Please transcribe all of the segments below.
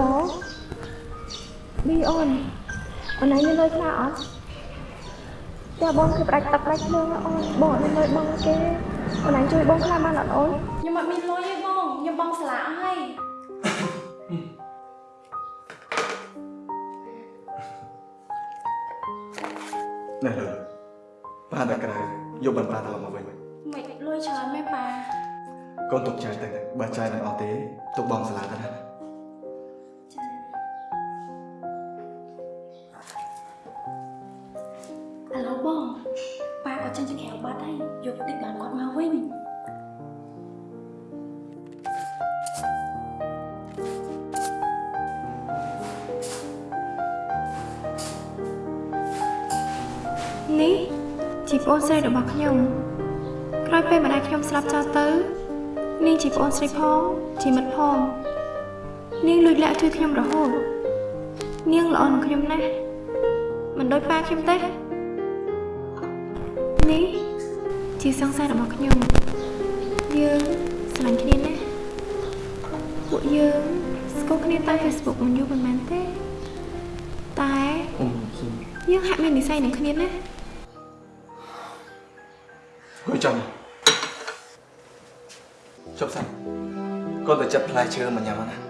ឡូប៊ីអូនអូនឯងមានលុយខ្លះអត់តែបងគឺផ្ដាច់ទឹកផ្ដាច់ភ្លើងណាអូនបងអត់មានលុយបងគេអូនឯងជួយបងខ្លះបានអត់អូនខ្ញុំអត់មានលុយទេបងខ្ញុំបងស្លាអស់ហើយណែលើប៉ានៅក្រៅយកបន្តាត្រឡប់មកវិញមិនលុយច្រើនមែនប៉ាកូនទុកចាយទៅបើចាយមិនអស់ទេទុកបងសាលាទៅណា នេះជីប្អូនស្រីរបស់ខ្ញុំក្រោយពេលម្ដាយខ្ញុំស្លាប់ចោលទៅនាងជីប្អូនស្រីផងជីមិត្តផងនាងលួចលាក់ជួយខ្ញុំរហូតនាងល្អនឹងខ្ញុំណាស់មិនដូចប៉ាខ្ញុំទេនេះជាសង្សាររបស់ខ្ញុំយើងស្រឡាញ់គ្នាណាស់ ពួកយើងស្គាល់គ្នាតាម Facebook មិនយូរប៉ុន្មានទេតែអ៊ំសុំយើងហាក់មាននិស្ស័យនឹងគ្នាណាស់ហួយចាំជប់សិនកូនទៅចាប់ផ្លែឈើមកញ៉ាំណា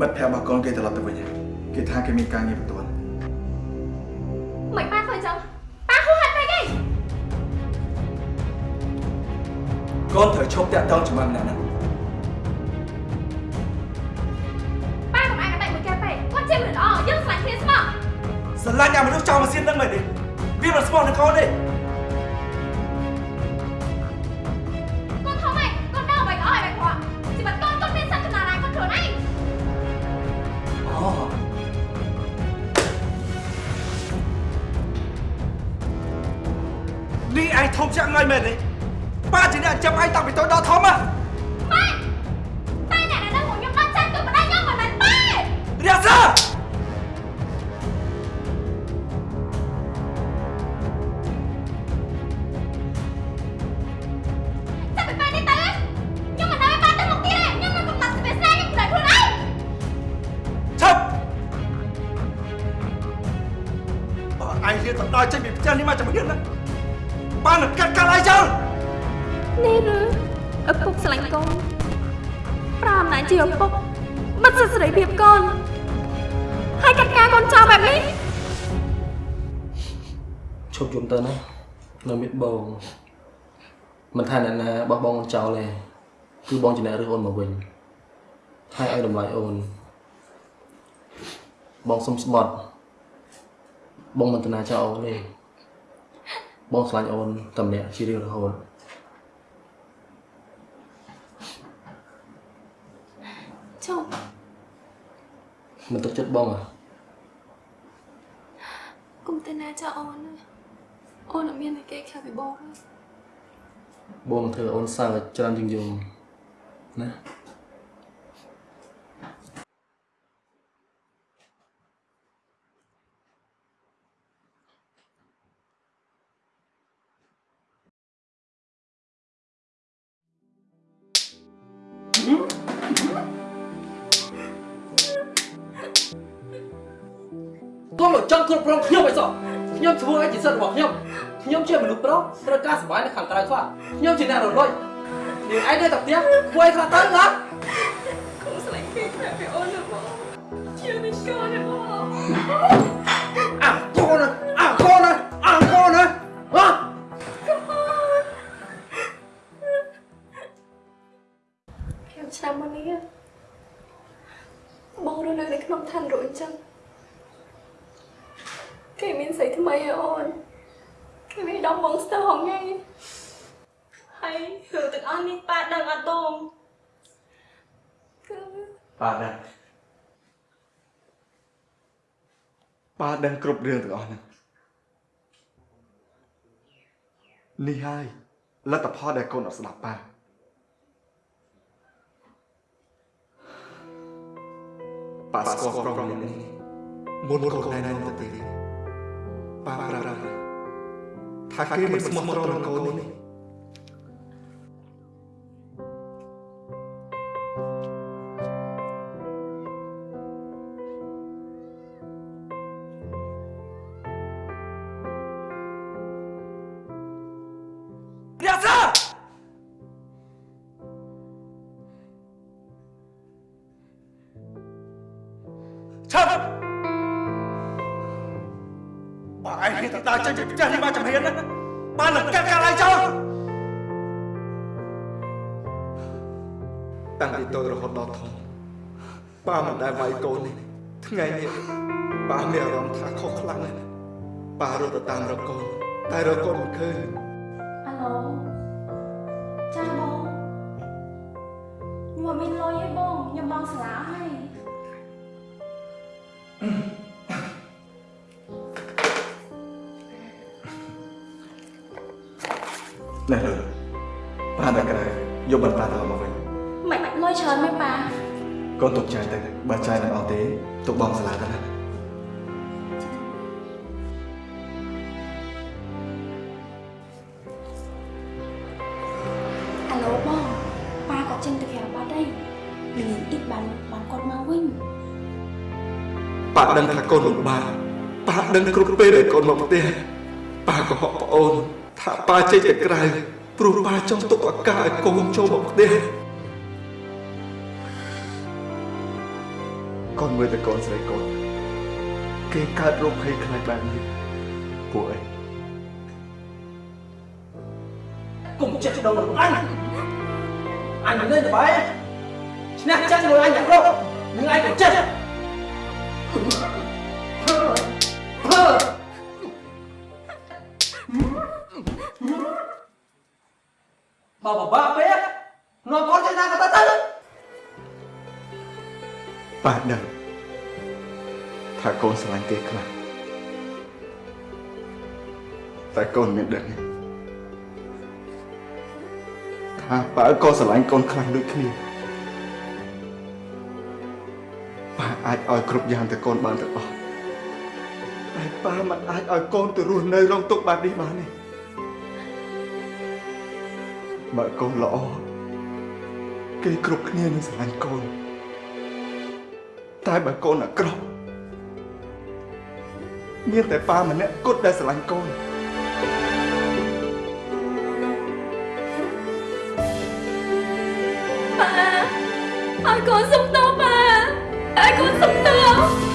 មិត្តភក្តិរបស់កូនគេត្រឡប់ទៅវិញហើយគេថាគេមានការងារបន្ទាន់មិនប៉ាធ្វើចឹងប៉ាហួសហេតុពេកឯងកូនត្រូវឈប់តាក់ទងជាមួយម្នាក់ហ្នឹងប៉ាកុំអាចកដៃមួយគេពេកគាត់ជាមនុស្សល្អយើងស្រឡាញ់គ្នាស្មោះស្រឡាញ់អាមនុស្សចោលម៉ាស៊ីនហ្នឹងមែនទេវាមិនស្មោះនឹងកូនទេ មែនទេប៉ាជាអ្នកចាំឯងតាំងពីតូច ប្រើអំណាចជាឪពុកបិទសិទ្ធិសេរីភាពកូនហើយកាត់ការកូនចោលបែបនេះឈប់យំទៅណានៅមានបងមិនថាអ្នកណាបោះបង់អូនចោលទេគឺបងជាអ្នករើសអូនមកវិញហើយឲ្យតម្លៃអូនបងសុំស្បត់បងមិនតាណាចោលអូនទេបងឆ្លាញ់អូនតែម្នាក់ជារៀងរហូត ចុះ មិនទុកចិត្តបងអ្ហ៎គុំទៅណាចោលអូនណាអូនអត់មានតែគេខ្លាចពីបងទេបងនឹងធ្វើឲ្យអូនសើចច្រើនជាងយំណា កុំមកចង់គ្រប់គ្រងខ្ញុំឲ្យសោះខ្ញុំធ្វើឲ្យជាសិទ្ធិរបស់ខ្ញុំខ្ញុំជាមនុស្សប្រុសត្រូវការសុបាយនៅខាងក្រៅខ្លះខ្ញុំជាអ្នករលួយនាងឯងនៅតែផ្ទះធ្វើឲ្យខ្លះទៅណាគុំស្រឡាញ់គេខ្លាចពីអូនណាបងជាមិនកូនណាបងអាកូនណាអាកូនណាអាកូនណាហ៎ខ្ញុំឆ្នាំមុននេះបងរស់នៅនៅក្នុងឋានរួចអញ្ចឹង គេមានស្រីថ្មីហើយអូនគេមានដំបងស្ទើរហងៃហើយរឿងទាំងអស់នេះប៉ាដឹងអត់បងគឺប៉ាដឹងប៉ាដឹងគ្រប់រឿងទាំងអស់ហ្នឹងនេះហើយលទ្ធផលដែលកូនអត់ស្ដាប់ប៉ាប៉ាស្គាល់ប្រុសម្នាក់នេះមុនកូនណែនទៅទៀ Para. Taquemos motor con ទៅដើរចេញពីផ្ទះនេះមកចំហៀនណាបាននឹងកាត់កាល់ឯងចោលតាំងពីតូចរហូតដល់ធំប៉ាមិនដែលវាយកូននេះថ្ងៃនេះប៉ាមានអារម្មណ៍ថាខុសខ្លាំងណាស់ប៉ារត់ទៅតាមរកកូនតែរកកូនមិនឃើញអាឡូ ណែលើប៉ាតែក្រៅយកបន្តាទៅមកវិញមិនលុយច្រើនមែនប៉ាកូនទុកចាយទៅបើចាយមិនអត់ទេទុកបងសាលាទៅណាអាឡូបងប៉ាគាត់ចេញទៅក្រៅបាត់ហើយល្ងាចតិចបានបានគាត់មកវិញប៉ាដឹងថាកូនលំបាកប៉ាដឹងគ្រប់ពេលដែលកូនមកផ្ទះប៉ាក៏ហក់ប្អូន ថាប៉ាចេញទៅក្រៅព្រោះប៉ាចង់ទុកឱកាសឲ្យកូនចូលមកផ្ទះកូនមើលតែកូនស្រីកូនគេកើតរោគភ័យខ្លាចបែបនេះពួកអីកុំចិត្តដល់របស់អញអញមិននៅទៅបែឈ្នះចាញ់មួយអញយ៉ាងរកនឹងអញក៏ចិត្ត បើបបាក់ពេកនាំកូនចេញណាក៏ទៅទៅប៉ាដឹងថាកូនស្រឡាញ់គេខ្លាំងតែកូនមានដឹងទេថាប៉ាក៏ស្រឡាញ់កូនខ្លាំងដូចគ្នាប៉ាអាចឲ្យគ្រប់យ៉ាងទៅកូនបានទាំងអស់តែប៉ាមិនអាចឲ្យកូនទៅរស់នៅរងទុក្ខបែបនេះបានទេ បើកូនល្អគេគ្រប់គ្នានឹងស្រឡាញ់កូនតែបើកូនអាក្រក់មានតែប៉ាម្នាក់គត់ដែលស្រឡាញ់កូនប៉ាឲ្យកូនសុំតបប៉ាឲ្យកូនសុំតប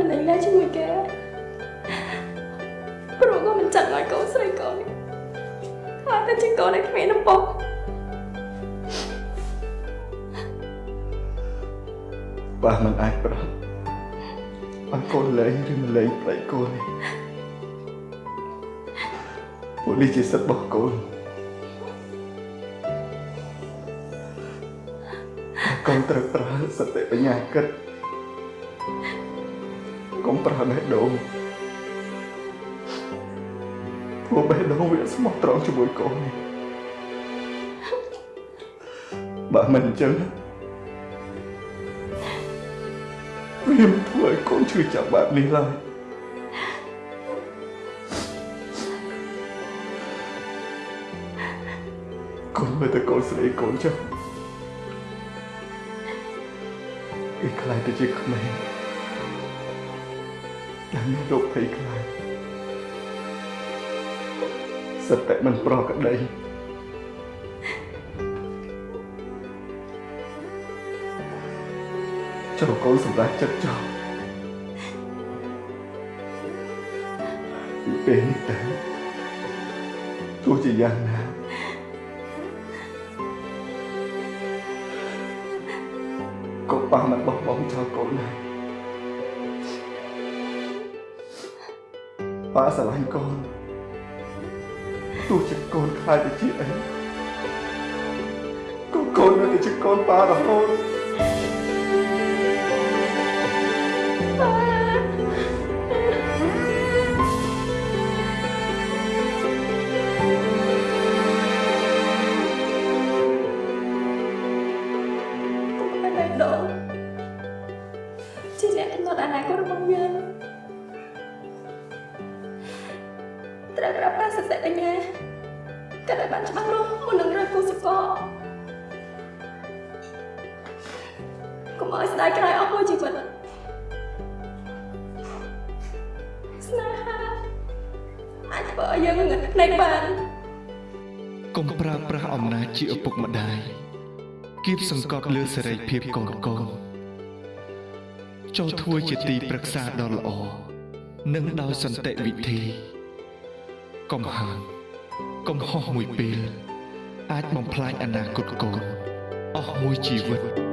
មិនលេងដែរជាមួយគេព្រោះកូនមិនចង់ឲ្យកូនស្រីកូននេះខ្លាចតែជាកូនដែលគ្មានឪពុកប៉ាមិនអាចប្រាប់ឲ្យកូនលែងឬមិនលែងប្លែកកូននេះពួកនេះជាសិទ្ធិរបស់កូនកូនត្រូវប្រើសតិបញ្ញាគិតកុំ ប្រើបេះដូងព្រោះបេះដូងវាស្មោះត្រង់ជាមួយកូននេះបើមិនអញ្ចឹងវាមិនធ្វើឲ្យកូនឈឺចាប់បែបនេះឡើយកូនមើលតែកូនស្រីកូនចុះគេខ្លាចទៅជាក្មេង ដែលមានរោគភ័យខ្លាចសតិមិនប្រក្រតីចូលកូនសម្រាប់ចិត្តចោលពីពេលនេះតើទោះជាយ៉ាងណាកុំបោះមិនបោះបង់ចោលកូនណា ប៉ាស្រឡាញ់កូនទោះជាកូនខ្លាចទៅជាអីក៏កូននៅតែជាកូនប៉ារហូតអីដងជាអ្នកកំណត់អនាគតរបស់យើង ត្រូវក្រាបប្រាសតិបញ្ញាក៏ได้បានច្បាស់លាស់មុននឹងរើសគូសកលកុំឲ្យស្ដាយក្រោយអស់មួយជីវិតស្នេហាអាចធ្វើឲ្យយើងងឹតភ្នែកបានកុំប្រើប្រាស់អំណាចជាឪពុកម្ដាយគៀបសង្កត់លើសេរីភាពកូនកូនចូលធ្វើជាទីប្រឹក្សាដ៏ល្អនិងដោយសន្តិវិធី កុំហាមកុំហោះមួយពេល អាចបំផ្លាញអនាគតកូនអស់មួយជីវិត